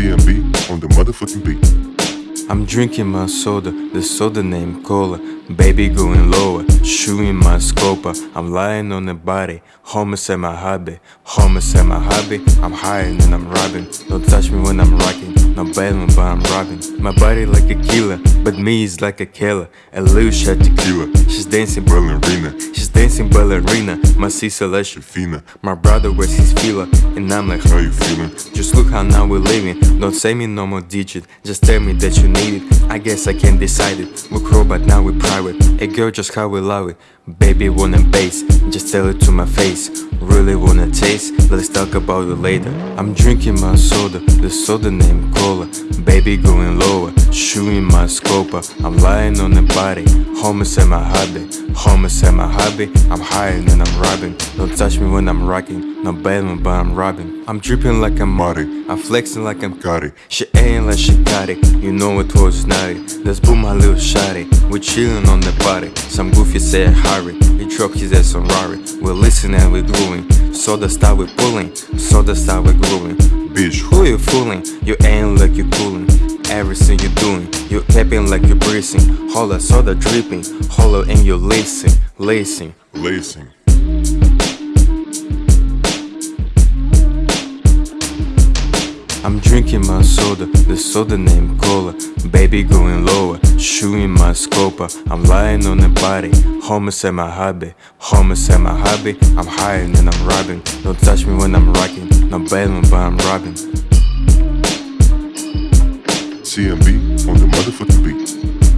CMB on the motherfucking beat. I'm drinking my soda, the soda named Cola. Baby going lower, shooting my scoper. I'm lying on the body, homies at my hobby. Homies at my hobby, I'm hiding and I'm robbing. Don't touch me when I'm rocking, no bailing, but I'm robbing. My body like a killer, but me is like a killer. A little shot tequila, she's dancing ballerina. She's dancing ballerina, my C celestial Fina, My brother wears his fila, and I'm like, how you feeling? just look how now we're living. Don't say me no more digit, just tell me that you need it. I guess I can't decide it. Crow, but now we private. A girl, just how we love it. Baby wanna base, just tell it to my face. Really wanna taste? Let's talk about it later. I'm drinking my soda, the soda named Baby going lower, shooting my scoper. I'm lying on the body, homies at my hobby. Homies at my hobby, I'm hiding than I'm robbing. Don't touch me when I'm rocking, no bailing, but I'm robbing. I'm dripping like I'm Marty, I'm flexing like I'm Got she ain't like she got it, you know it was naughty. Let's boom my little shotty. We chillin' on the body. Some goofy said hurry. He dropped his ass on Rari. We're listening and we're gluing. So the style we pulling. So the style we gluing. You fooling? You ain't like you coolin'. Everything you doing, you capping like you breathing. Holla, soda dripping. Holla, and you lacing, lacing. lacing. I'm drinking my soda, the soda named Cola. Baby going lower, shooting my scopa I'm lying on the body, homies at my hobby. Homies at my hobby, I'm higher and I'm robbing. Don't touch me when I'm rocking, no bailing, but I'm robbing. CMB on the motherfucking beat.